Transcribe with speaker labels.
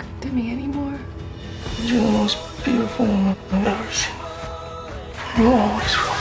Speaker 1: talk to me anymore?
Speaker 2: You're the most beautiful woman I've ever seen. You'll always